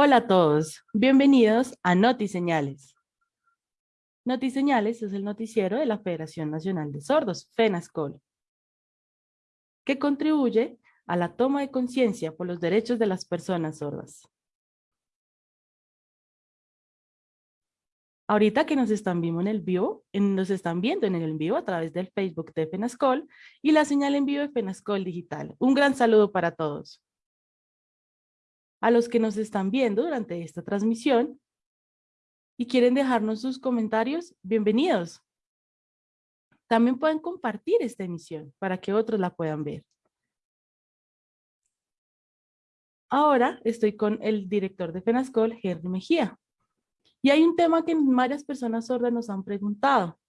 Hola a todos, bienvenidos a NotiSeñales. NotiSeñales es el noticiero de la Federación Nacional de Sordos, FENASCOL, que contribuye a la toma de conciencia por los derechos de las personas sordas. Ahorita que nos están viendo en el vivo, nos están viendo en el vivo a través del Facebook de FENASCOL y la señal en vivo de FENASCOL Digital. Un gran saludo para todos. A los que nos están viendo durante esta transmisión y quieren dejarnos sus comentarios, bienvenidos. También pueden compartir esta emisión para que otros la puedan ver. Ahora estoy con el director de FENASCOL, Henry Mejía. Y hay un tema que varias personas sordas nos han preguntado.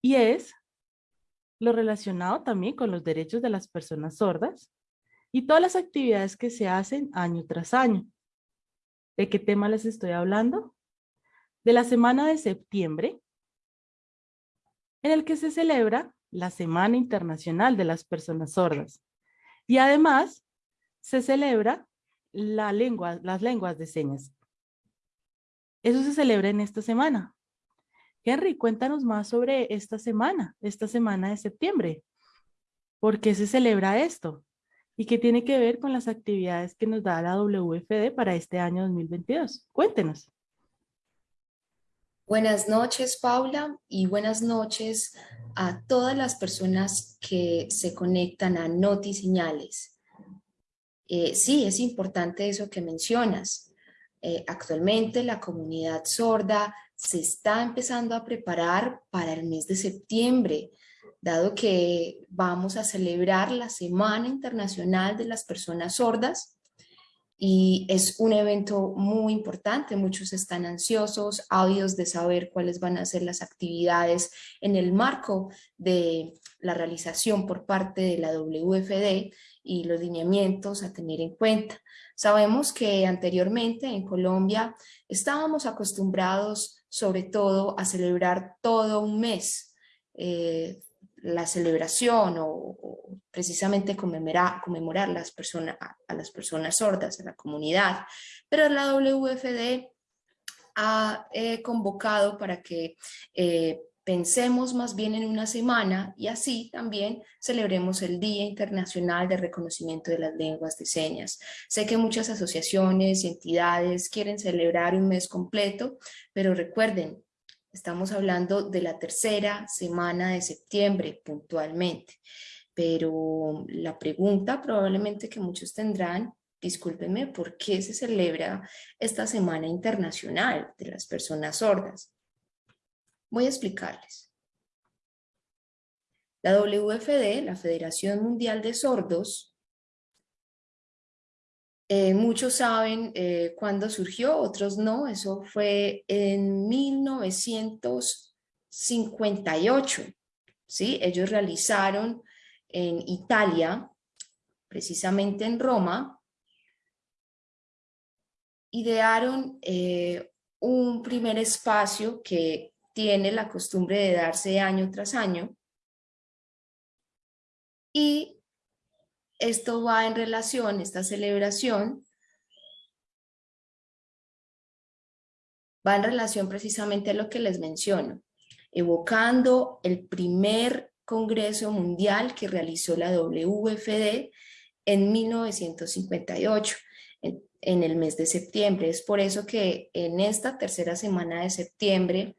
Y es lo relacionado también con los derechos de las personas sordas y todas las actividades que se hacen año tras año. ¿De qué tema les estoy hablando? De la semana de septiembre, en el que se celebra la Semana Internacional de las Personas Sordas. Y además, se celebra la lengua, las lenguas de señas. Eso se celebra en esta semana. Henry, cuéntanos más sobre esta semana, esta semana de septiembre. ¿Por qué se celebra esto? ¿Y qué tiene que ver con las actividades que nos da la WFD para este año 2022? Cuéntenos. Buenas noches, Paula, y buenas noches a todas las personas que se conectan a Noti. Eh, sí, es importante eso que mencionas. Eh, actualmente la comunidad sorda se está empezando a preparar para el mes de septiembre, dado que vamos a celebrar la Semana Internacional de las Personas Sordas y es un evento muy importante, muchos están ansiosos, ávidos de saber cuáles van a ser las actividades en el marco de la realización por parte de la WFD y los lineamientos a tener en cuenta. Sabemos que anteriormente en Colombia estábamos acostumbrados sobre todo a celebrar todo un mes eh, la celebración o, precisamente conmemorar, conmemorar las personas, a las personas sordas, a la comunidad. Pero la WFD ha eh, convocado para que eh, Pensemos más bien en una semana y así también celebremos el Día Internacional de Reconocimiento de las Lenguas de Señas. Sé que muchas asociaciones y entidades quieren celebrar un mes completo, pero recuerden, estamos hablando de la tercera semana de septiembre puntualmente. Pero la pregunta probablemente que muchos tendrán discúlpenme, ¿por qué se celebra esta Semana Internacional de las Personas Sordas? Voy a explicarles. La WFD, la Federación Mundial de Sordos, eh, muchos saben eh, cuándo surgió, otros no, eso fue en 1958. ¿sí? Ellos realizaron en Italia, precisamente en Roma, idearon eh, un primer espacio que tiene la costumbre de darse año tras año. Y esto va en relación, esta celebración, va en relación precisamente a lo que les menciono, evocando el primer Congreso Mundial que realizó la WFD en 1958 en el mes de septiembre. Es por eso que en esta tercera semana de septiembre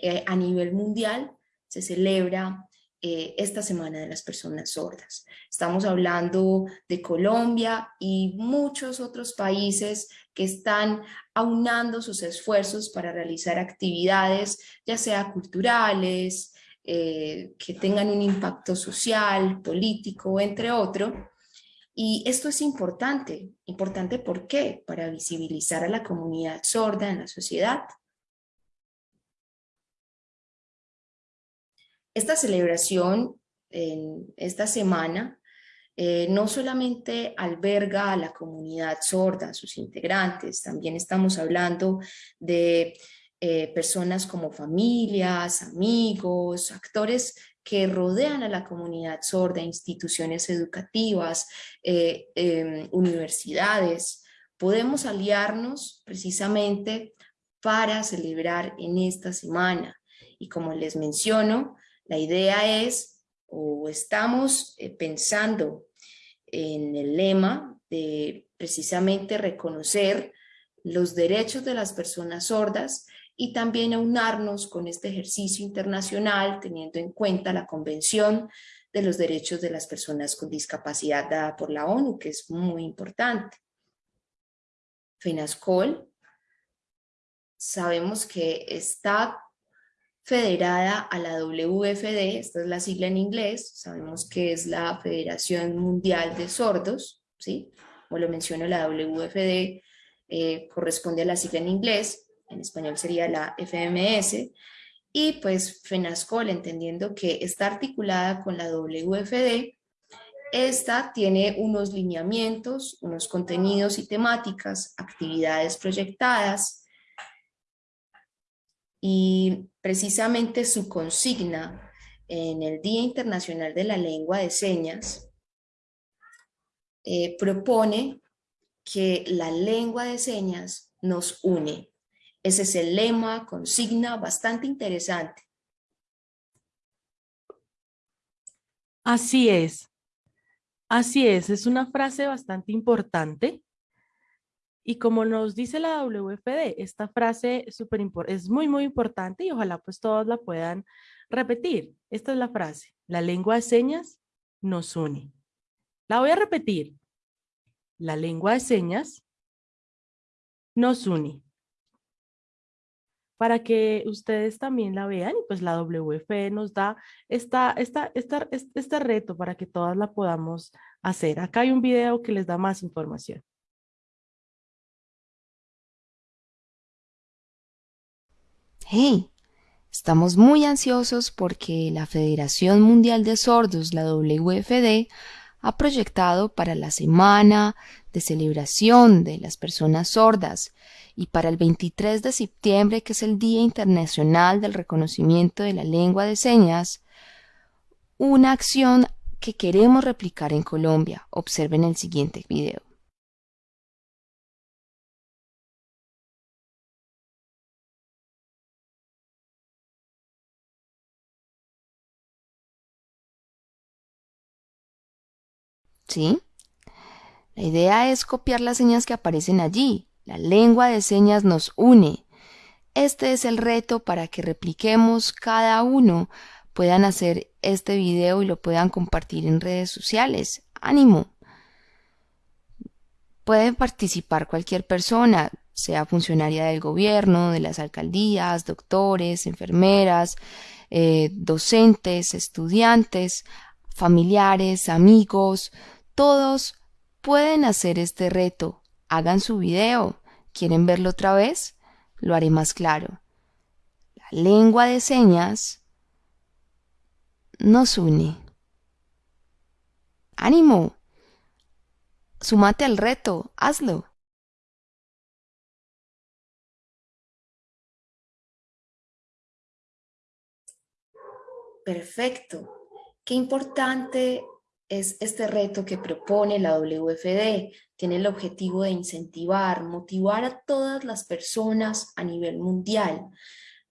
eh, a nivel mundial se celebra eh, esta Semana de las Personas Sordas. Estamos hablando de Colombia y muchos otros países que están aunando sus esfuerzos para realizar actividades, ya sea culturales, eh, que tengan un impacto social, político, entre otros. Y esto es importante. ¿Importante por qué? Para visibilizar a la comunidad sorda en la sociedad, Esta celebración en esta semana eh, no solamente alberga a la comunidad sorda, a sus integrantes, también estamos hablando de eh, personas como familias, amigos, actores que rodean a la comunidad sorda, instituciones educativas, eh, em, universidades, podemos aliarnos precisamente para celebrar en esta semana. Y como les menciono, la idea es, o estamos eh, pensando en el lema de precisamente reconocer los derechos de las personas sordas y también aunarnos con este ejercicio internacional teniendo en cuenta la Convención de los Derechos de las Personas con Discapacidad dada por la ONU, que es muy importante. FENASCOL sabemos que está federada a la WFD, esta es la sigla en inglés, sabemos que es la Federación Mundial de Sordos, ¿sí? como lo menciono, la WFD eh, corresponde a la sigla en inglés, en español sería la FMS, y pues FENASCOL, entendiendo que está articulada con la WFD, esta tiene unos lineamientos, unos contenidos y temáticas, actividades proyectadas, y precisamente su consigna en el Día Internacional de la Lengua de Señas eh, propone que la lengua de señas nos une. Ese es el lema, consigna bastante interesante. Así es. Así es, es una frase bastante importante y como nos dice la WFD, esta frase es muy, muy importante y ojalá pues todos la puedan repetir. Esta es la frase. La lengua de señas nos une. La voy a repetir. La lengua de señas nos une. Para que ustedes también la vean y pues la WFD nos da esta, esta, esta, este reto para que todas la podamos hacer. Acá hay un video que les da más información. Hey, estamos muy ansiosos porque la Federación Mundial de Sordos, la WFD, ha proyectado para la semana de celebración de las personas sordas y para el 23 de septiembre, que es el Día Internacional del Reconocimiento de la Lengua de Señas, una acción que queremos replicar en Colombia. Observen el siguiente video. ¿Sí? La idea es copiar las señas que aparecen allí. La lengua de señas nos une. Este es el reto para que repliquemos cada uno, puedan hacer este video y lo puedan compartir en redes sociales. ¡Ánimo! Puede participar cualquier persona, sea funcionaria del gobierno, de las alcaldías, doctores, enfermeras, eh, docentes, estudiantes, familiares, amigos, todos pueden hacer este reto. Hagan su video. ¿Quieren verlo otra vez? Lo haré más claro. La lengua de señas nos une. ¡Ánimo! Sumate al reto. Hazlo. Perfecto. Qué importante es este reto que propone la WFD. Tiene el objetivo de incentivar, motivar a todas las personas a nivel mundial.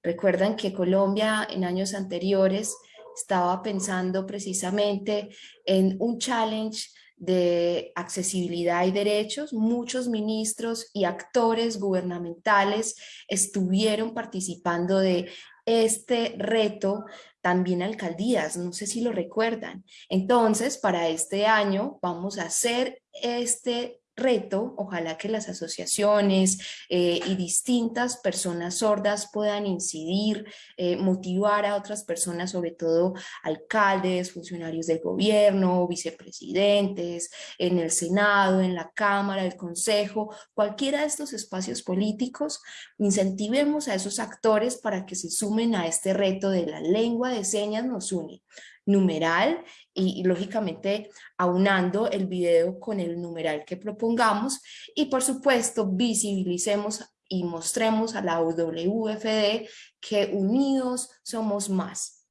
Recuerdan que Colombia en años anteriores estaba pensando precisamente en un challenge de accesibilidad y derechos, muchos ministros y actores gubernamentales estuvieron participando de este reto también alcaldías, no sé si lo recuerdan. Entonces, para este año vamos a hacer este reto, ojalá que las asociaciones eh, y distintas personas sordas puedan incidir, eh, motivar a otras personas, sobre todo alcaldes, funcionarios del gobierno, vicepresidentes, en el Senado, en la Cámara, el Consejo, cualquiera de estos espacios políticos, incentivemos a esos actores para que se sumen a este reto de la lengua de señas nos une numeral y, lógicamente aunando el video con el numeral que propongamos y por supuesto visibilicemos y mostremos a la WFD que unidos somos más.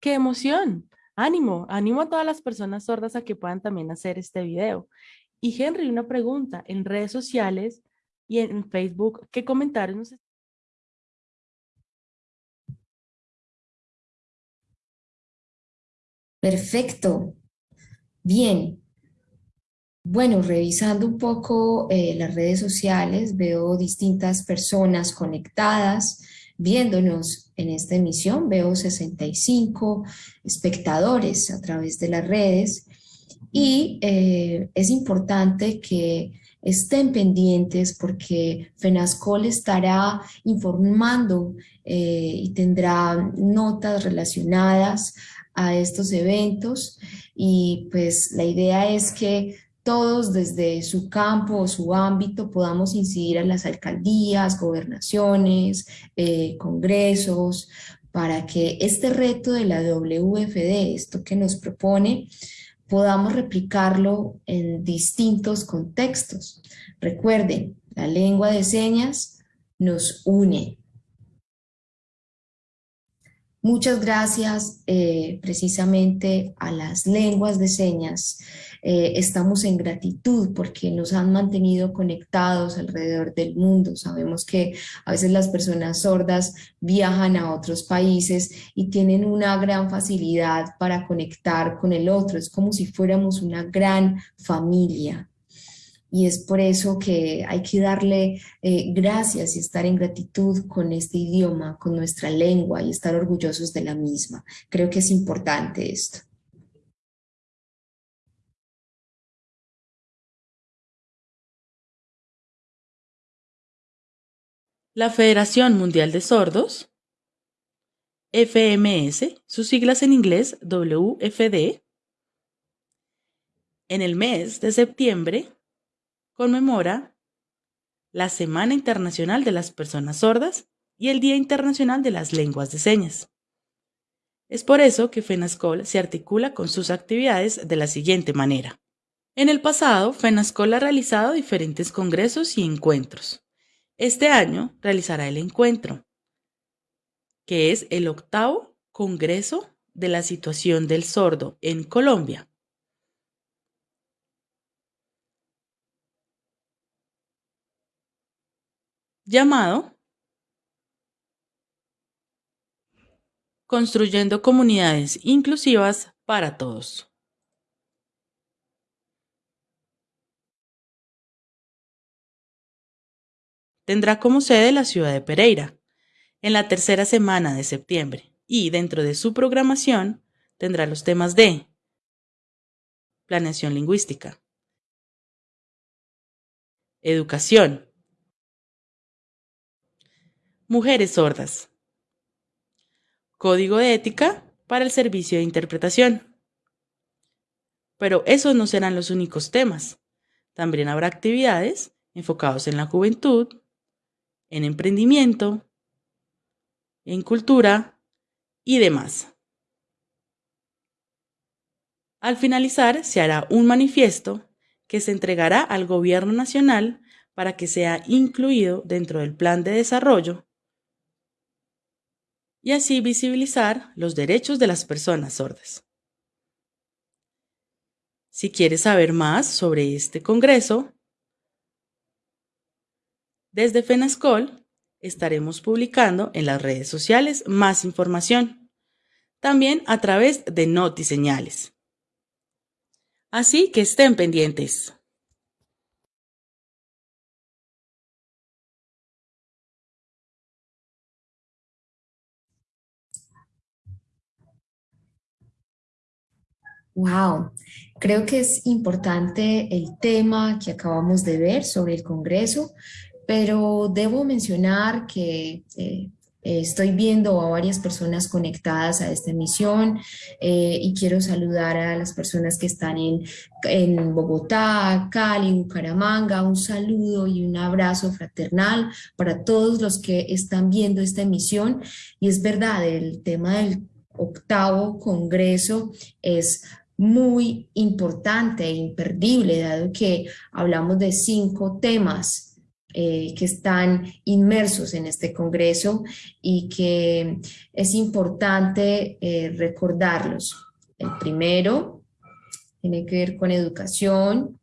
¡Qué emoción! ánimo, ánimo a todas las personas sordas a que puedan también hacer este video. Y Henry, una pregunta, en redes sociales y en Facebook, ¿qué comentarios nos Perfecto. Bien. Bueno, revisando un poco eh, las redes sociales, veo distintas personas conectadas, viéndonos en esta emisión. Veo 65 espectadores a través de las redes y eh, es importante que estén pendientes porque FENASCOL estará informando eh, y tendrá notas relacionadas a estos eventos y pues la idea es que todos desde su campo o su ámbito podamos incidir a las alcaldías, gobernaciones, eh, congresos, para que este reto de la WFD, esto que nos propone, podamos replicarlo en distintos contextos. Recuerden, la lengua de señas nos une, Muchas gracias eh, precisamente a las lenguas de señas. Eh, estamos en gratitud porque nos han mantenido conectados alrededor del mundo. Sabemos que a veces las personas sordas viajan a otros países y tienen una gran facilidad para conectar con el otro. Es como si fuéramos una gran familia y es por eso que hay que darle eh, gracias y estar en gratitud con este idioma, con nuestra lengua y estar orgullosos de la misma. Creo que es importante esto. La Federación Mundial de Sordos, FMS, sus siglas en inglés WFD, en el mes de septiembre conmemora la Semana Internacional de las Personas Sordas y el Día Internacional de las Lenguas de Señas. Es por eso que FENASCOL se articula con sus actividades de la siguiente manera. En el pasado, FENASCOL ha realizado diferentes congresos y encuentros. Este año realizará el encuentro, que es el octavo Congreso de la Situación del Sordo en Colombia, llamado Construyendo comunidades inclusivas para todos. Tendrá como sede la ciudad de Pereira, en la tercera semana de septiembre, y dentro de su programación tendrá los temas de planeación lingüística, educación, Mujeres sordas. Código de ética para el servicio de interpretación. Pero esos no serán los únicos temas. También habrá actividades enfocados en la juventud, en emprendimiento, en cultura y demás. Al finalizar, se hará un manifiesto que se entregará al Gobierno Nacional para que sea incluido dentro del Plan de Desarrollo y así visibilizar los derechos de las personas sordas. Si quieres saber más sobre este Congreso, desde FENASCOL estaremos publicando en las redes sociales más información, también a través de Notiseñales. Así que estén pendientes. Wow, creo que es importante el tema que acabamos de ver sobre el Congreso, pero debo mencionar que eh, estoy viendo a varias personas conectadas a esta emisión eh, y quiero saludar a las personas que están en, en Bogotá, Cali, Bucaramanga, un saludo y un abrazo fraternal para todos los que están viendo esta emisión. Y es verdad, el tema del octavo congreso es muy importante e imperdible, dado que hablamos de cinco temas eh, que están inmersos en este congreso y que es importante eh, recordarlos. El primero tiene que ver con educación,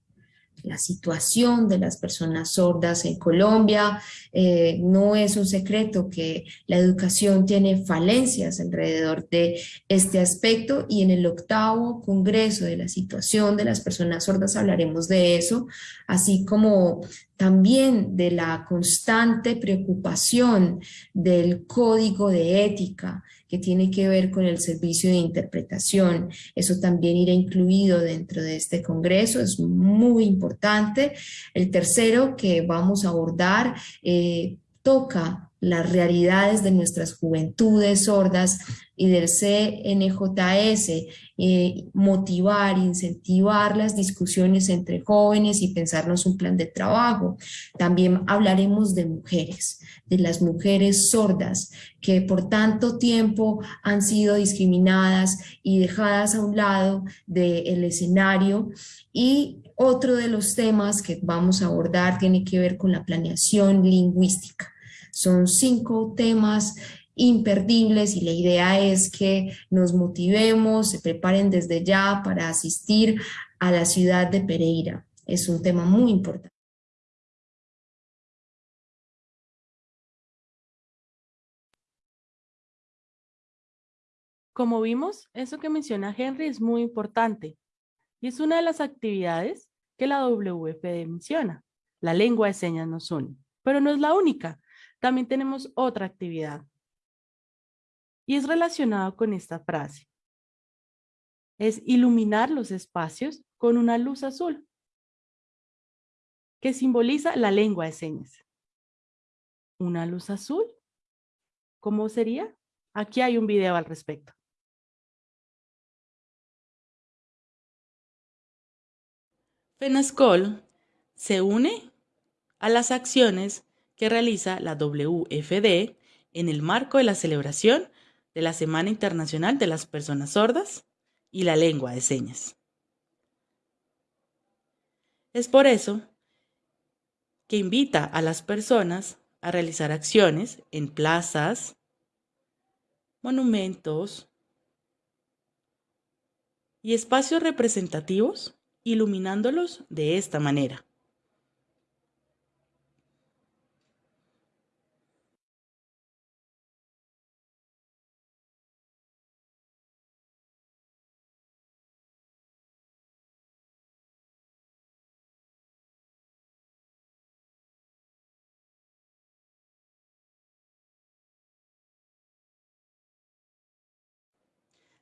la situación de las personas sordas en Colombia. Eh, no es un secreto que la educación tiene falencias alrededor de este aspecto y en el octavo congreso de la situación de las personas sordas hablaremos de eso, así como también de la constante preocupación del código de ética que tiene que ver con el servicio de interpretación. Eso también irá incluido dentro de este congreso, es muy importante. El tercero que vamos a abordar eh, toca las realidades de nuestras juventudes sordas y del CNJS, eh, motivar, incentivar las discusiones entre jóvenes y pensarnos un plan de trabajo. También hablaremos de mujeres, de las mujeres sordas que por tanto tiempo han sido discriminadas y dejadas a un lado del escenario y otro de los temas que vamos a abordar tiene que ver con la planeación lingüística. Son cinco temas imperdibles y la idea es que nos motivemos, se preparen desde ya para asistir a la ciudad de Pereira. Es un tema muy importante. Como vimos, eso que menciona Henry es muy importante y es una de las actividades que la WFD menciona. La lengua de señas nos une, pero no es la única. También tenemos otra actividad. Y es relacionado con esta frase. Es iluminar los espacios con una luz azul que simboliza la lengua de señas. ¿Una luz azul? ¿Cómo sería? Aquí hay un video al respecto. FENASCOL se une a las acciones que realiza la WFD en el marco de la celebración de la Semana Internacional de las Personas Sordas y la Lengua de Señas. Es por eso que invita a las personas a realizar acciones en plazas, monumentos y espacios representativos, iluminándolos de esta manera.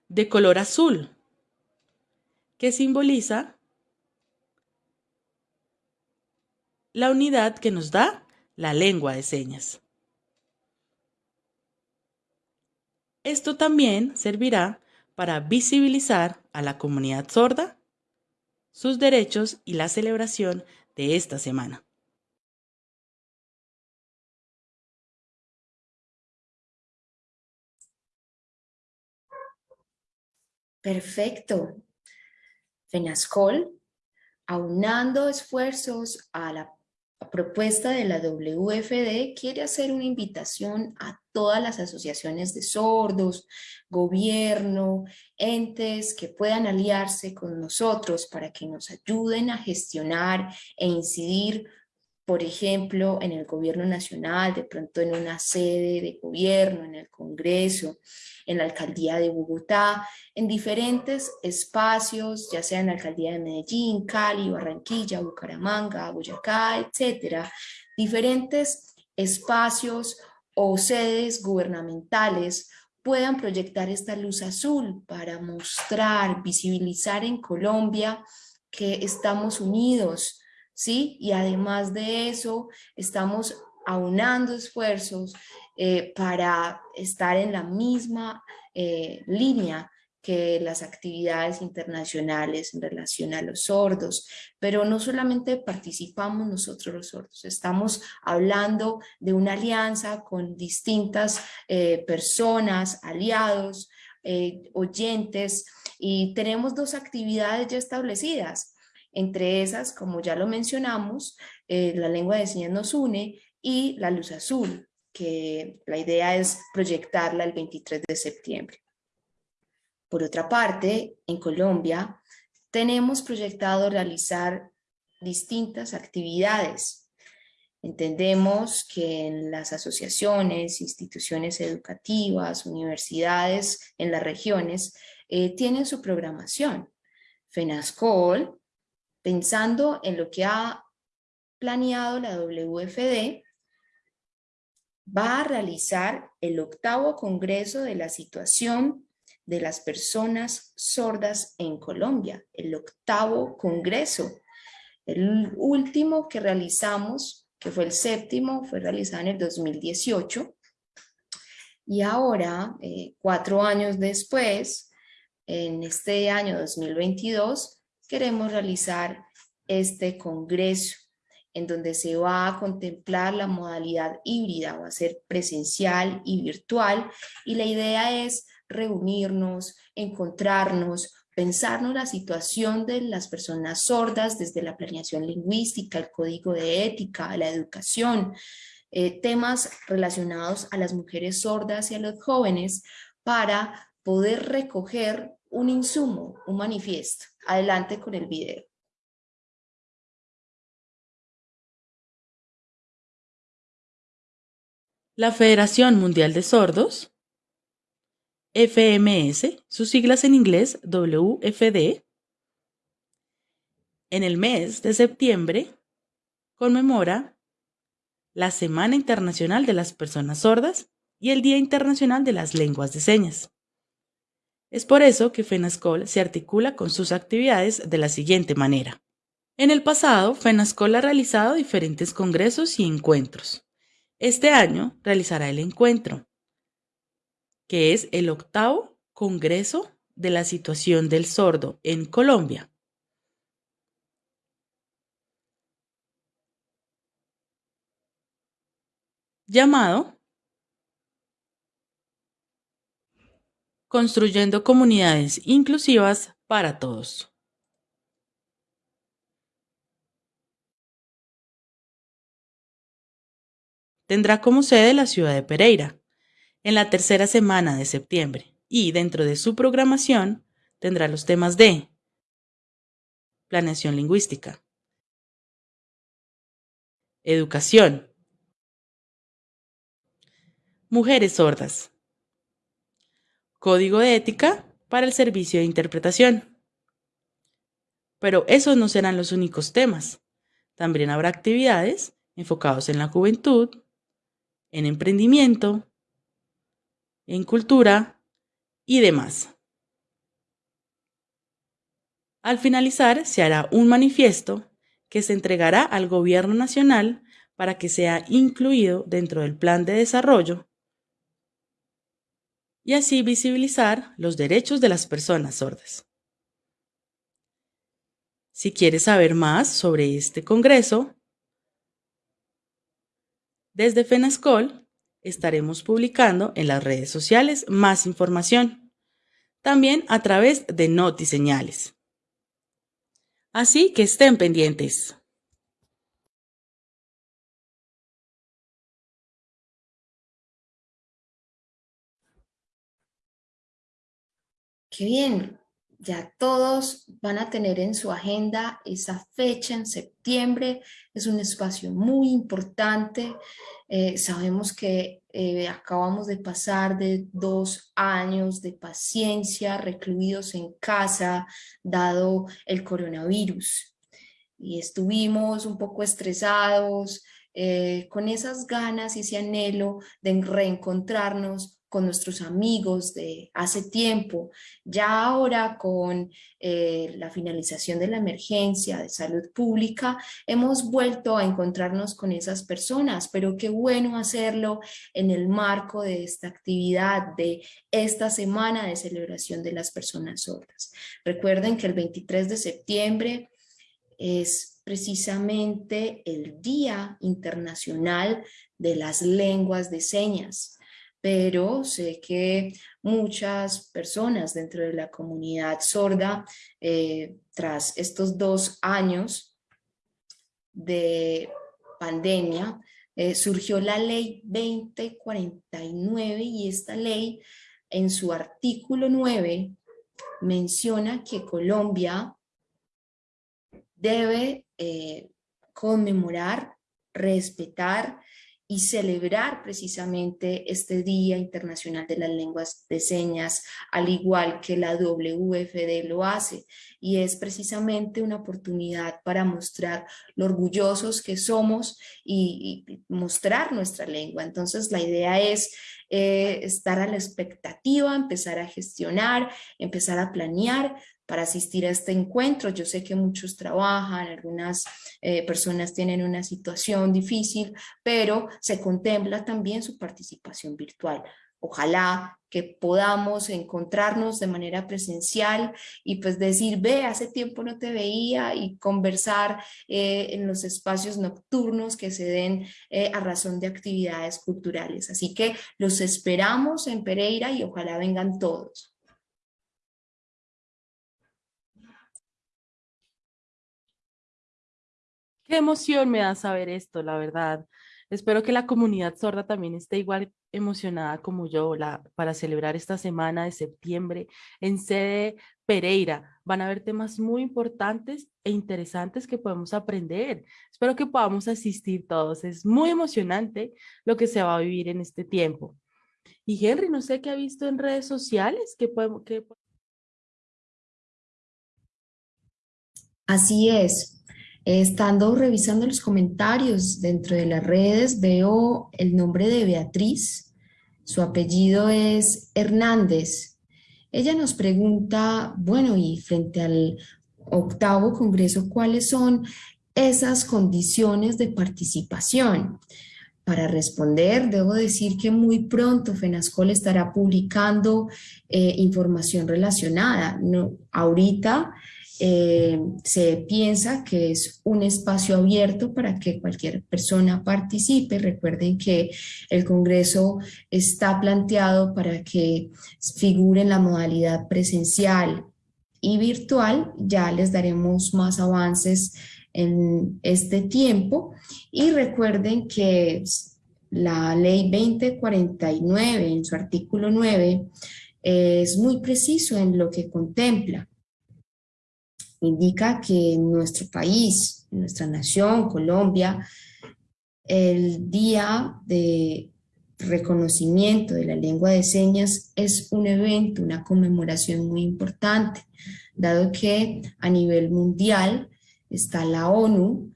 De color azul, que simboliza la unidad que nos da la lengua de señas. Esto también servirá para visibilizar a la comunidad sorda, sus derechos y la celebración de esta semana. Perfecto. FENASCOL, aunando esfuerzos a la propuesta de la WFD, quiere hacer una invitación a todas las asociaciones de sordos, gobierno, entes que puedan aliarse con nosotros para que nos ayuden a gestionar e incidir por ejemplo, en el gobierno nacional, de pronto en una sede de gobierno, en el Congreso, en la alcaldía de Bogotá, en diferentes espacios, ya sea en la alcaldía de Medellín, Cali, Barranquilla, Bucaramanga, Boyacá, etcétera, diferentes espacios o sedes gubernamentales puedan proyectar esta luz azul para mostrar, visibilizar en Colombia que estamos unidos, ¿sí? Y además de eso, estamos aunando esfuerzos eh, para estar en la misma eh, línea que las actividades internacionales en relación a los sordos, pero no solamente participamos nosotros los sordos, estamos hablando de una alianza con distintas eh, personas, aliados, oyentes, y tenemos dos actividades ya establecidas, entre esas, como ya lo mencionamos, eh, la lengua de señas nos une y la luz azul, que la idea es proyectarla el 23 de septiembre. Por otra parte, en Colombia tenemos proyectado realizar distintas actividades. Entendemos que en las asociaciones, instituciones educativas, universidades en las regiones eh, tienen su programación. FENASCOL, pensando en lo que ha planeado la WFD, va a realizar el octavo Congreso de la Situación de las Personas Sordas en Colombia, el octavo Congreso. El último que realizamos, que fue el séptimo, fue realizado en el 2018. Y ahora, eh, cuatro años después, en este año 2022, queremos realizar este congreso en donde se va a contemplar la modalidad híbrida, va a ser presencial y virtual, y la idea es reunirnos, encontrarnos, pensarnos la situación de las personas sordas desde la planeación lingüística, el código de ética, la educación, eh, temas relacionados a las mujeres sordas y a los jóvenes para poder recoger un insumo, un manifiesto. Adelante con el video. La Federación Mundial de Sordos, FMS, sus siglas en inglés WFD, en el mes de septiembre conmemora la Semana Internacional de las Personas Sordas y el Día Internacional de las Lenguas de Señas. Es por eso que FENASCOL se articula con sus actividades de la siguiente manera. En el pasado, FENASCOL ha realizado diferentes congresos y encuentros. Este año realizará el encuentro, que es el octavo Congreso de la Situación del Sordo en Colombia. llamado construyendo comunidades inclusivas para todos. Tendrá como sede la ciudad de Pereira, en la tercera semana de septiembre, y dentro de su programación tendrá los temas de planeación lingüística, educación, mujeres sordas, Código de ética para el servicio de interpretación. Pero esos no serán los únicos temas. También habrá actividades enfocados en la juventud, en emprendimiento, en cultura y demás. Al finalizar, se hará un manifiesto que se entregará al Gobierno Nacional para que sea incluido dentro del Plan de Desarrollo y así visibilizar los derechos de las personas sordas. Si quieres saber más sobre este Congreso, desde FENASCOL estaremos publicando en las redes sociales más información, también a través de Notiseñales. Así que estén pendientes. Qué bien, ya todos van a tener en su agenda esa fecha en septiembre, es un espacio muy importante, eh, sabemos que eh, acabamos de pasar de dos años de paciencia recluidos en casa, dado el coronavirus, y estuvimos un poco estresados, eh, con esas ganas y ese anhelo de reencontrarnos con nuestros amigos de hace tiempo, ya ahora con eh, la finalización de la emergencia de salud pública, hemos vuelto a encontrarnos con esas personas, pero qué bueno hacerlo en el marco de esta actividad, de esta semana de celebración de las personas sordas. Recuerden que el 23 de septiembre es precisamente el Día Internacional de las Lenguas de Señas pero sé que muchas personas dentro de la comunidad sorda, eh, tras estos dos años de pandemia, eh, surgió la ley 2049 y esta ley en su artículo 9 menciona que Colombia debe eh, conmemorar, respetar y celebrar precisamente este Día Internacional de las Lenguas de Señas, al igual que la WFD lo hace. Y es precisamente una oportunidad para mostrar lo orgullosos que somos y, mostrar nuestra lengua. Entonces la idea es eh, estar a la expectativa, empezar a gestionar, empezar a planear, para asistir a este encuentro. Yo sé que muchos trabajan, algunas eh, personas tienen una situación difícil, pero se contempla también su participación virtual. Ojalá que podamos encontrarnos de manera presencial y pues decir, ve, hace tiempo no te veía y conversar eh, en los espacios nocturnos que se den eh, a razón de actividades culturales. Así que los esperamos en Pereira y ojalá vengan todos. Qué emoción me da saber esto, la verdad. Espero que la comunidad sorda también esté igual emocionada como yo para celebrar esta semana de septiembre en sede Pereira. Van a haber temas muy importantes e interesantes que podemos aprender. Espero que podamos asistir todos. Es muy emocionante lo que se va a vivir en este tiempo. Y Henry, no sé qué ha visto en redes sociales. ¿Qué podemos, qué... Así es. Estando revisando los comentarios dentro de las redes, veo el nombre de Beatriz. Su apellido es Hernández. Ella nos pregunta, bueno, y frente al octavo congreso, ¿cuáles son esas condiciones de participación? Para responder, debo decir que muy pronto FENASCOL estará publicando eh, información relacionada. No, ahorita eh, se piensa que es un espacio abierto para que cualquier persona participe. Recuerden que el Congreso está planteado para que figure en la modalidad presencial y virtual. Ya les daremos más avances en este tiempo. Y recuerden que la ley 2049 en su artículo 9 es muy preciso en lo que contempla indica que en nuestro país, en nuestra nación, Colombia, el día de reconocimiento de la lengua de señas es un evento, una conmemoración muy importante, dado que a nivel mundial está la ONU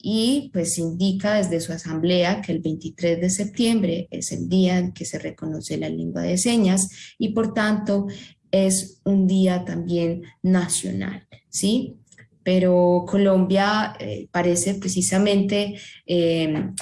y pues indica desde su asamblea que el 23 de septiembre es el día en que se reconoce la lengua de señas y por tanto es un día también nacional, ¿sí? Pero Colombia eh, parece precisamente em,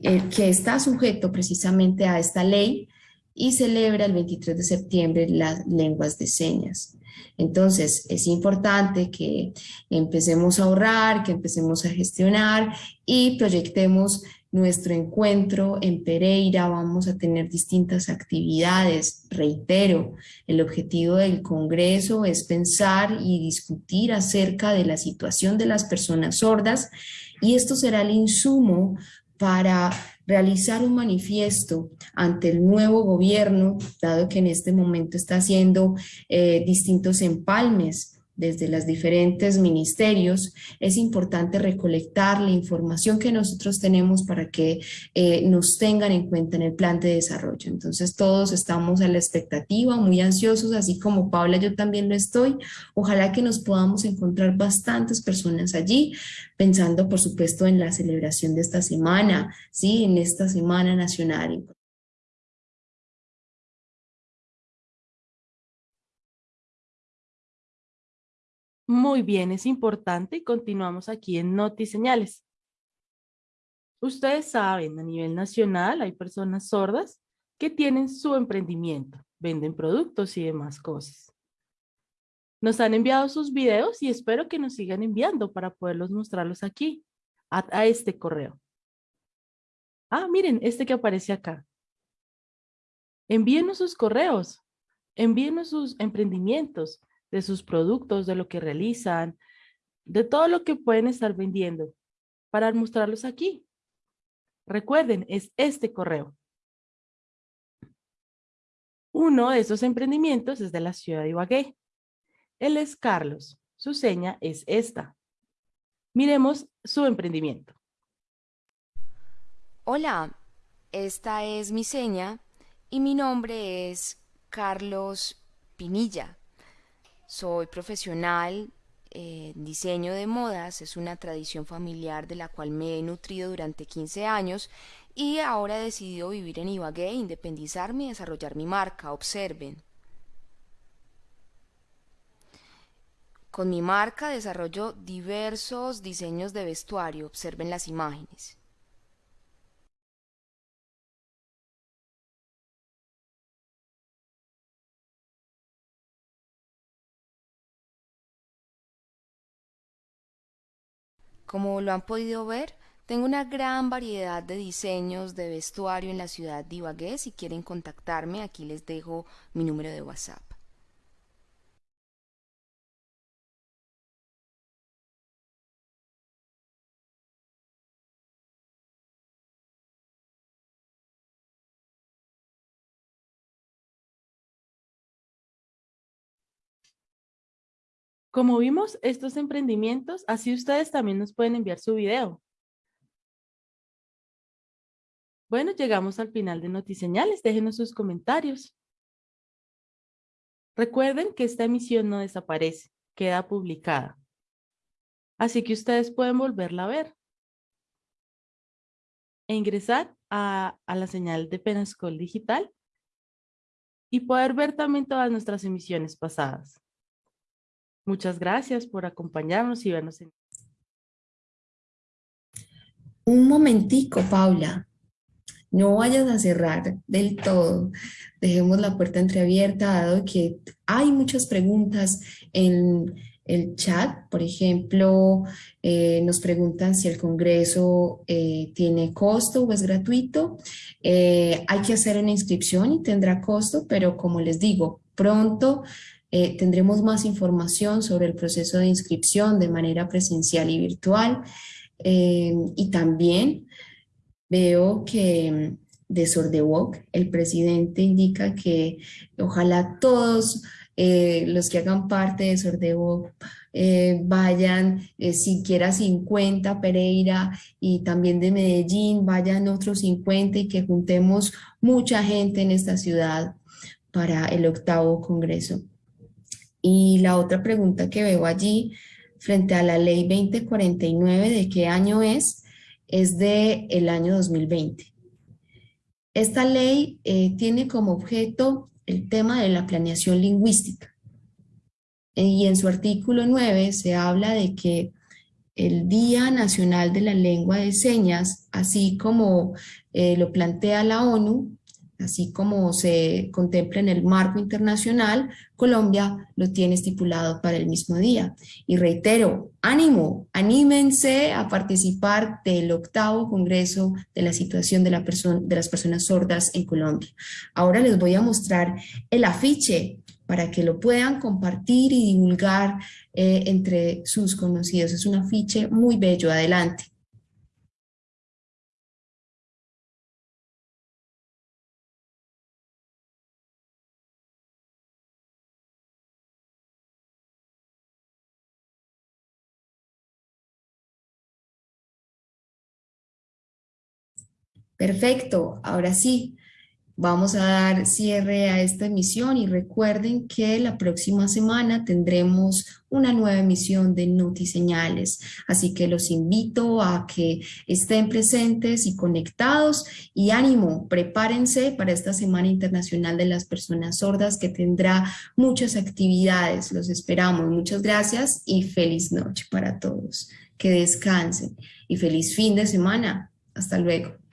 que está sujeto precisamente a esta ley y celebra el 23 de septiembre las lenguas de señas. Entonces, es importante que empecemos a ahorrar, que empecemos a gestionar y proyectemos nuestro encuentro en Pereira, vamos a tener distintas actividades. Reitero, el objetivo del Congreso es pensar y discutir acerca de la situación de las personas sordas y esto será el insumo para realizar un manifiesto ante el nuevo gobierno, dado que en este momento está haciendo eh, distintos empalmes desde los diferentes ministerios, es importante recolectar la información que nosotros tenemos para que eh, nos tengan en cuenta en el plan de desarrollo. Entonces todos estamos a la expectativa, muy ansiosos, así como Paula yo también lo estoy. Ojalá que nos podamos encontrar bastantes personas allí, pensando por supuesto en la celebración de esta semana, ¿sí? en esta Semana Nacional Muy bien, es importante y continuamos aquí en Noti Señales. Ustedes saben, a nivel nacional hay personas sordas que tienen su emprendimiento, venden productos y demás cosas. Nos han enviado sus videos y espero que nos sigan enviando para poderlos mostrarlos aquí, a, a este correo. Ah, miren, este que aparece acá. Envíenos sus correos, envíenos sus emprendimientos, de sus productos, de lo que realizan, de todo lo que pueden estar vendiendo para mostrarlos aquí. Recuerden, es este correo. Uno de esos emprendimientos es de la ciudad de Ibagué. Él es Carlos. Su seña es esta. Miremos su emprendimiento. Hola, esta es mi seña y mi nombre es Carlos Pinilla. Soy profesional en diseño de modas, es una tradición familiar de la cual me he nutrido durante 15 años y ahora he decidido vivir en Ibagué, independizarme y desarrollar mi marca. Observen. Con mi marca desarrollo diversos diseños de vestuario. Observen las imágenes. Como lo han podido ver, tengo una gran variedad de diseños de vestuario en la ciudad de Ibagué. Si quieren contactarme, aquí les dejo mi número de WhatsApp. Como vimos estos emprendimientos, así ustedes también nos pueden enviar su video. Bueno, llegamos al final de Notiseñales. Déjenos sus comentarios. Recuerden que esta emisión no desaparece, queda publicada. Así que ustedes pueden volverla a ver. E ingresar a, a la señal de Penascol Digital y poder ver también todas nuestras emisiones pasadas. Muchas gracias por acompañarnos y vernos. En... Un momentico, Paula. No vayas a cerrar del todo. Dejemos la puerta entreabierta, dado que hay muchas preguntas en el chat. Por ejemplo, eh, nos preguntan si el Congreso eh, tiene costo o es gratuito. Eh, hay que hacer una inscripción y tendrá costo, pero como les digo, pronto eh, tendremos más información sobre el proceso de inscripción de manera presencial y virtual. Eh, y también veo que mm, de Sordewok, el presidente indica que ojalá todos eh, los que hagan parte de Sordewok vayan, siquiera 50 Pereira y también de Medellín, vayan otros 50 y que juntemos mucha gente en esta ciudad para el octavo congreso. Y la otra pregunta que veo allí, frente a la ley 2049, ¿de qué año es? Es de el año 2020. Esta ley eh, tiene como objeto el tema de la planeación lingüística. Y en su artículo 9 se habla de que el Día Nacional de la Lengua de Señas, así como eh, lo plantea la ONU, así como se contempla en el marco internacional, Colombia lo tiene estipulado para el mismo día. Y reitero, ánimo, anímense a participar del octavo Congreso de la Situación de, la de las Personas Sordas en Colombia. Ahora les voy a mostrar el afiche para que lo puedan compartir y divulgar eh, entre sus conocidos. Es un afiche muy bello, adelante. Perfecto, ahora sí, vamos a dar cierre a esta emisión y recuerden que la próxima semana tendremos una nueva emisión de Notiseñales, así que los invito a que estén presentes y conectados y ánimo, prepárense para esta Semana Internacional de las Personas Sordas que tendrá muchas actividades, los esperamos, muchas gracias y feliz noche para todos, que descansen y feliz fin de semana, hasta luego.